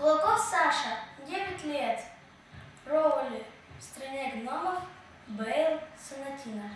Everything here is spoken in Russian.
Кулаков Саша, 9 лет. Роули в стране гномов, Бейл, Сонатина.